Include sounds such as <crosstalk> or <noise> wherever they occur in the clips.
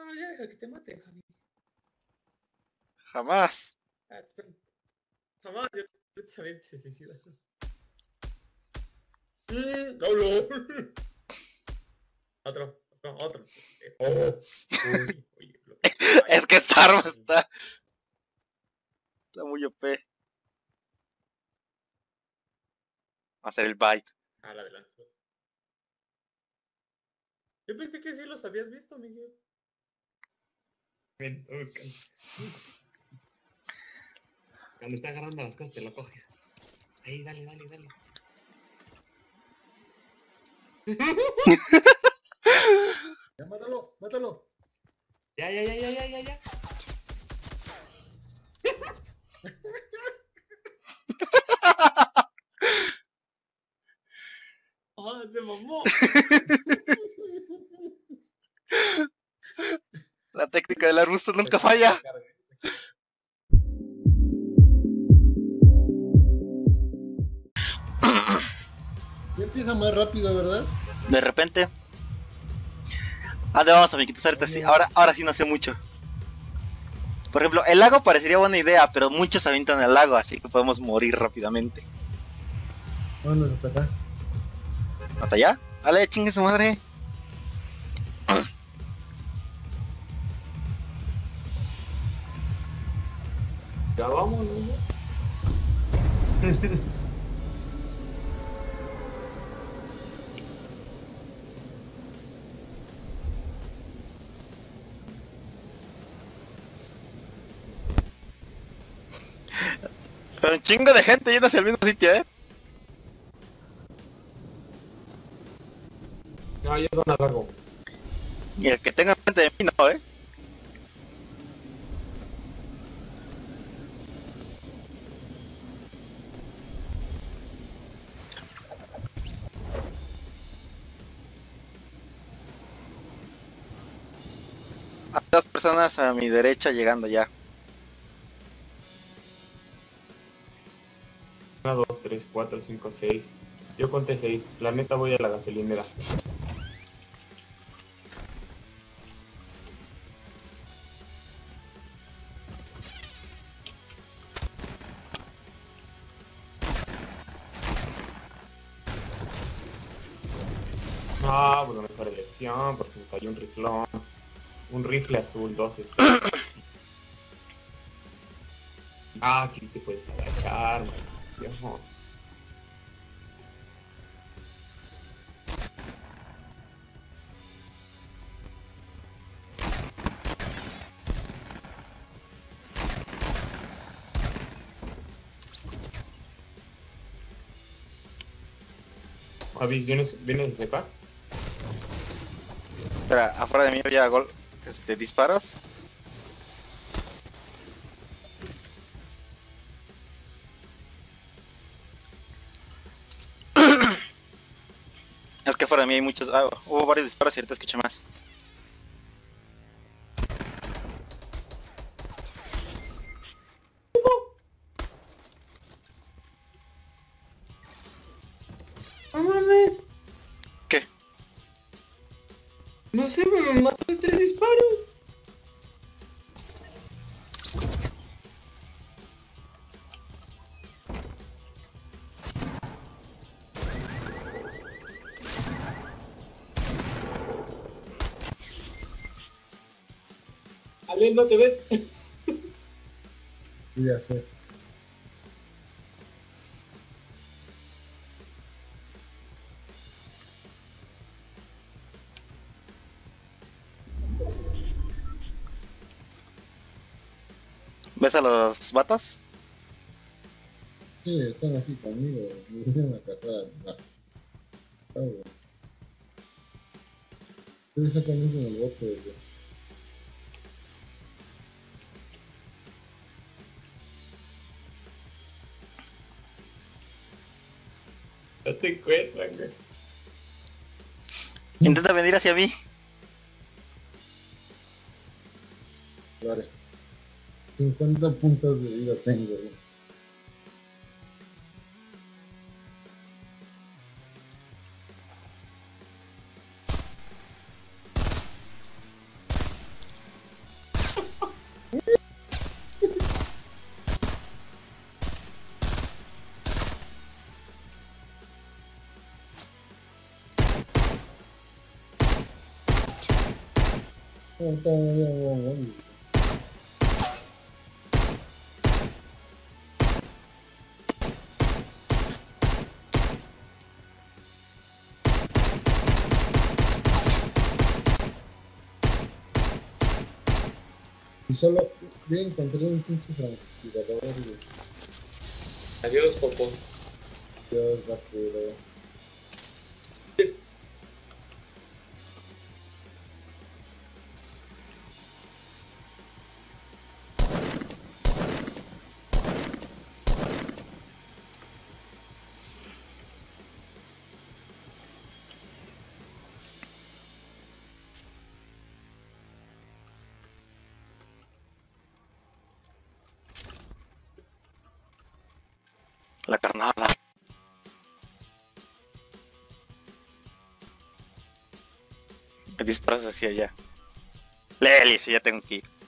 No, ya deja que te mate, Javi. Jamás. Ah. Jamás yo que se suicida. Mm. <laughs> Otro, otro, otro. Oh. Uy, oye, lo- <laughs> Es que esta arma está, está muy OP. Va a ser el bite. Ah, la adelanto. Yo pensé que sí los habías visto, Miguel. Ven. Cuando está agarrando las cosas te lo coges. Ahí, dale, dale, dale. <laughs> Ya, mátalo, mátalo. Ya, ya, ya, ya, ya, ya, ya. ¡Ah, se mamó! La técnica del arbusto nunca falla. Ya empieza más rápido, ¿verdad? De repente. Ah, de vamos, amiguitos, ahorita sí. Ahora, ahora sí no sé mucho. Por ejemplo, el lago parecería buena idea, pero muchos avientan al lago, así que podemos morir rápidamente. Vámonos hasta acá. ¿Hasta allá? Vale, chingue su madre. Ya vamos, ¿no? Un chingo de gente yendo hacia el mismo sitio, eh. No, yo no largo. Y el que tenga frente de mí no, eh. Personas a mi derecha llegando ya. Una, dos, tres, cuatro, cinco, seis. Yo conté seis. La neta voy a la gasolinera. Ah, bueno, mejor elección, porque me cayó un riflón. Un rifle azul, dos este. <coughs> Ah, aquí te puedes agachar, maldición. Avis, ¿vienes, ¿vienes a secar? Espera, afuera de mí había gol, este, disparos. Es que afuera de mí hay muchos, ah, hubo varios disparos y ahorita escuché más. ¡No mames! ¿Qué? No sé, me mató Ale, ¿no te ves? <laughs> Ya sé. ¿Ves a los vatos? Sí, están aquí conmigo. Me vinieron a cazar. Estoy sacando en el bote. No te encuentran, güey. Intenta venir hacia mí. Vale. 50 puntos de vida tengo. güey. Y solo bien encontré un pinche francotirador. Adiós, Popo. Dios, basura. La carnada. Me disparas hacia allá. Leli, si ya tengo que ir.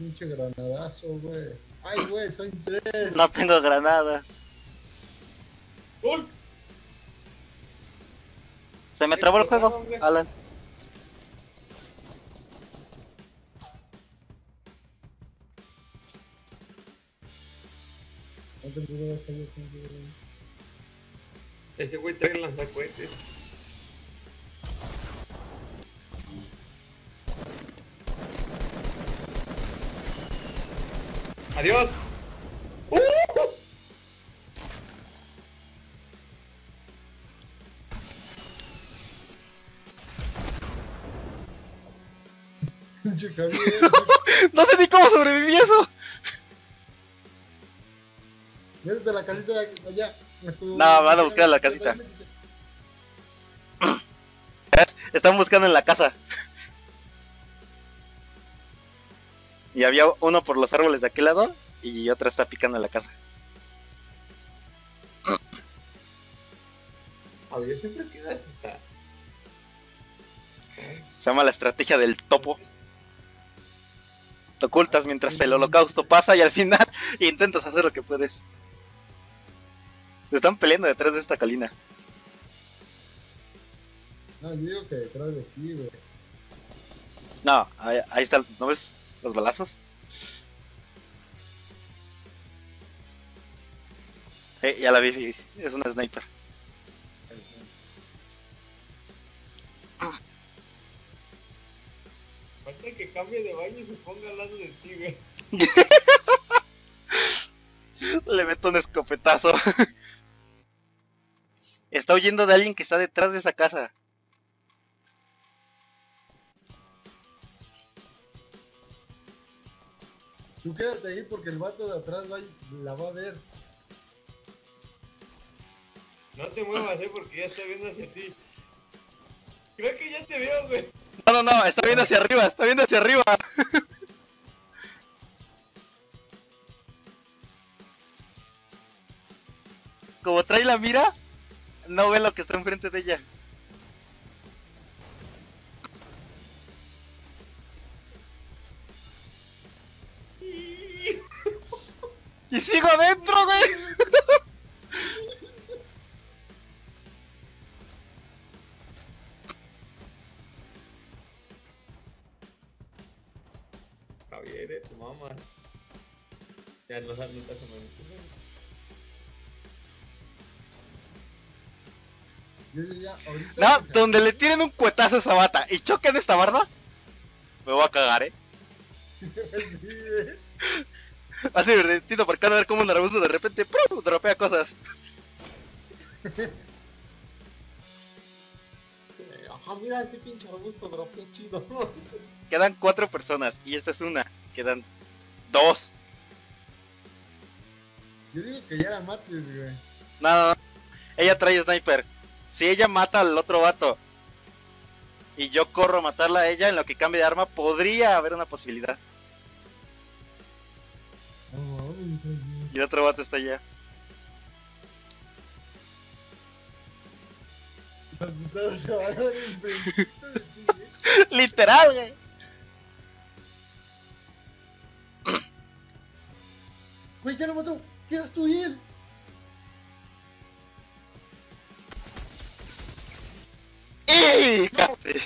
Pinche granadazo, güey. Ay, güey, soy tres. No tengo granadas. ¡Gol! Se me trabó el juego, Alan. Ese güey trae lanzacuetes. ¡Adiós! ¡Uh! <laughs> No sé ni cómo sobreviví eso. Métete a la casita de allá. No, van a buscar a la casita. <laughs> Están buscando en la casa. Y había uno por los árboles de aquel lado y otra está picando en la casa. Adiós, siempre quedas hasta. Se llama la estrategia del topo. Te ocultas mientras el holocausto pasa y al final <laughs> intentas hacer lo que puedes. Se están peleando detrás de esta colina. No, yo digo que detrás de ti, güey. No, ahí, ahí está, ¿no ves los balazos? Eh, ya la vi, es una sniper. Falta que cambie de baño y se ponga al lado de ti, güey. <laughs> Le meto un escopetazo. <laughs> Está huyendo de alguien que está detrás de esa casa. Tú quédate ahí porque el vato de atrás va la va a ver. No te muevas, eh, porque ya está viendo hacia ti. Creo que ya te veo, güey. No, no, no, está viendo hacia arriba, está viendo hacia arriba. <laughs> Como trae la mira, no ve lo que está enfrente de ella. Adentro, güey. Javier, eh, tu mamá. Ya no sabes, no te. No, donde le tienen un cuetazo a esa bata y choquen esta barda, me voy a cagar, eh. <laughs> Sí, <laughs> güey. Así divertido porque van a ver cómo un arbusto de repente ¡prum! dropea cosas. Eh, Ajá, mira ese pinche arbusto, qué chido. <laughs> Quedan cuatro personas y esta es una. Quedan dos. Yo digo que ya la mates, güey. No, no, no. Ella trae sniper. Si ella mata al otro vato y yo corro a matarla a ella en lo que cambie de arma, podría haber una posibilidad. Y otro bate está allá. <laughs> Literal, güey. Güey, ya lo mató. Quedas tú y él. ¡Ey! Casi.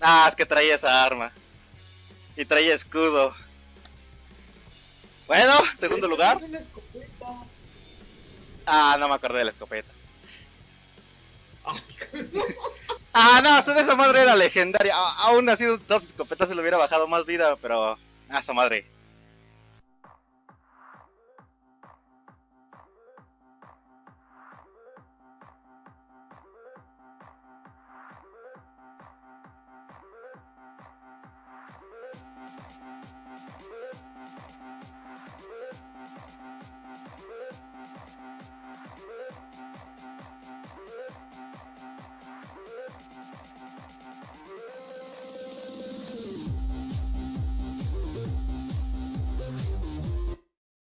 Ah, es que traía esa arma. Y traía escudo. Bueno, segundo lugar. Ah, no me acordé de la escopeta. <laughs> Ah, no, esa madre era legendaria. Aún así, dos escopetas se le hubiera bajado más vida, pero... Ah, esa madre.